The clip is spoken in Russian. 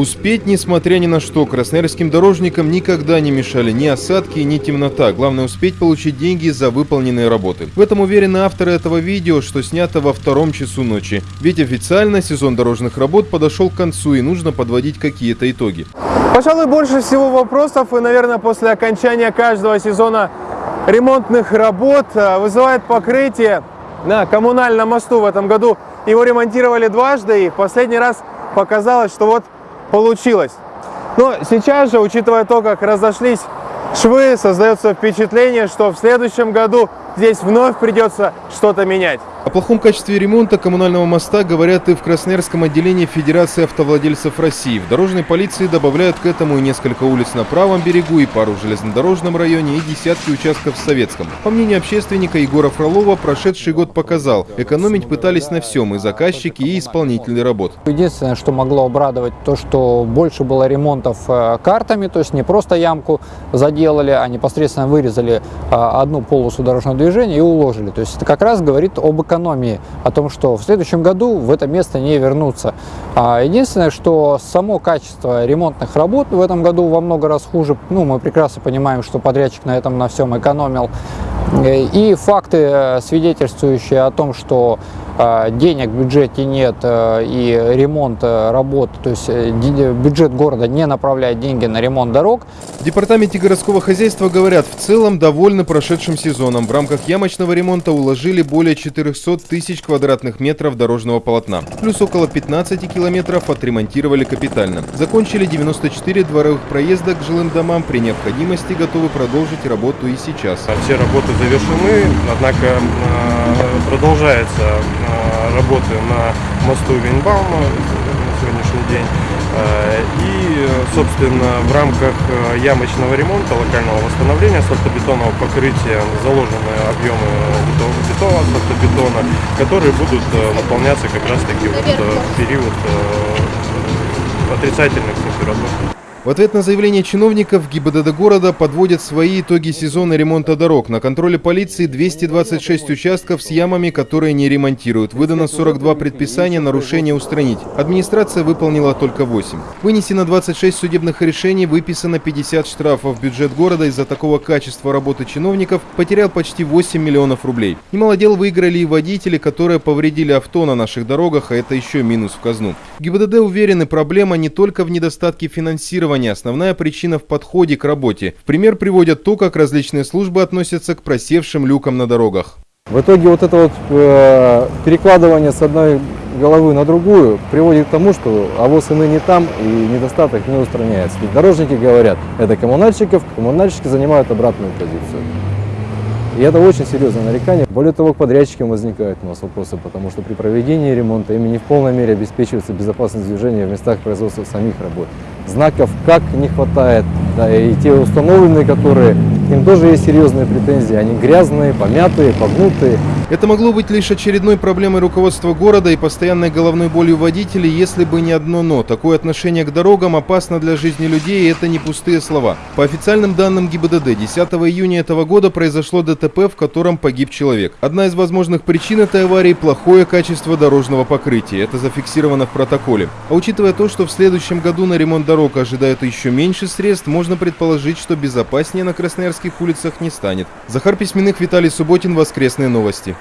Успеть, несмотря ни на что, красноярским дорожникам никогда не мешали ни осадки, ни темнота. Главное успеть получить деньги за выполненные работы. В этом уверены авторы этого видео, что снято во втором часу ночи. Ведь официально сезон дорожных работ подошел к концу и нужно подводить какие-то итоги. Пожалуй, больше всего вопросов и, наверное, после окончания каждого сезона ремонтных работ э, вызывает покрытие на коммунальном мосту. В этом году его ремонтировали дважды, и в последний раз показалось, что вот получилось. Но сейчас же, учитывая то, как разошлись швы, создается впечатление, что в следующем году здесь вновь придется что-то менять. О плохом качестве ремонта коммунального моста говорят и в Красноярском отделении Федерации автовладельцев России. В дорожной полиции добавляют к этому и несколько улиц на правом берегу, и пару в железнодорожном районе, и десятки участков в Советском. По мнению общественника Егора Фролова, прошедший год показал, экономить пытались на всем и заказчики, и исполнители работ. Единственное, что могло обрадовать, то, что больше было ремонтов э, картами, то есть не просто ямку заделали, а непосредственно вырезали э, одну полосу дорожного движения и уложили. То есть это как раз говорит об экономии, о том, что в следующем году в это место не вернуться. А единственное, что само качество ремонтных работ в этом году во много раз хуже. Ну, мы прекрасно понимаем, что подрядчик на этом на всем экономил. И факты, э, свидетельствующие о том, что э, денег в бюджете нет э, и ремонт работ, то есть бюджет города не направляет деньги на ремонт дорог. В департаменте городского хозяйства говорят, в целом довольны прошедшим сезоном. В рамках ямочного ремонта уложили более 400 тысяч квадратных метров дорожного полотна. Плюс около 15 километров отремонтировали капитально. Закончили 94 дворовых проезда к жилым домам. При необходимости готовы продолжить работу и сейчас. Все работы завершены, однако э, продолжается э, работы на мосту Винбаума сегодняшний день. Э, и, собственно, в рамках ямочного ремонта, локального восстановления асфальтобетонного покрытия заложены объемы битого асфальтобетона, которые будут выполняться как раз-таки вот в период отрицательных температур. В ответ на заявление чиновников ГИБДД города подводят свои итоги сезона ремонта дорог. На контроле полиции 226 участков с ямами, которые не ремонтируют. Выдано 42 предписания нарушения устранить. Администрация выполнила только 8. Вынесено 26 судебных решений, выписано 50 штрафов. Бюджет города из-за такого качества работы чиновников потерял почти 8 миллионов рублей. Немало дел выиграли и водители, которые повредили авто на наших дорогах, а это еще минус в казну. ГИБДД уверены, проблема не только в недостатке финансирования, планирования основная причина в подходе к работе. В пример приводят то, как различные службы относятся к просевшим люкам на дорогах. В итоге вот это вот э, перекладывание с одной головы на другую приводит к тому, что авоз и ныне там, и недостаток не устраняется. Ведь дорожники говорят, это коммунальщиков, коммунальщики занимают обратную позицию. И это очень серьезное нарекание. Более того, к подрядчикам возникают у нас вопросы, потому что при проведении ремонта ими не в полной мере обеспечивается безопасность движения в местах производства самих работ. Знаков как не хватает, да, и те установленные, которые, к ним тоже есть серьезные претензии, они грязные, помятые, погнутые. Это могло быть лишь очередной проблемой руководства города и постоянной головной болью водителей, если бы не одно «но». Такое отношение к дорогам опасно для жизни людей, и это не пустые слова. По официальным данным ГИБДД, 10 июня этого года произошло ДТП, в котором погиб человек. Одна из возможных причин этой аварии – плохое качество дорожного покрытия. Это зафиксировано в протоколе. А учитывая то, что в следующем году на ремонт дорог ожидают еще меньше средств, можно предположить, что безопаснее на красноярских улицах не станет. Захар Письменных, Виталий Субботин, Воскресные новости.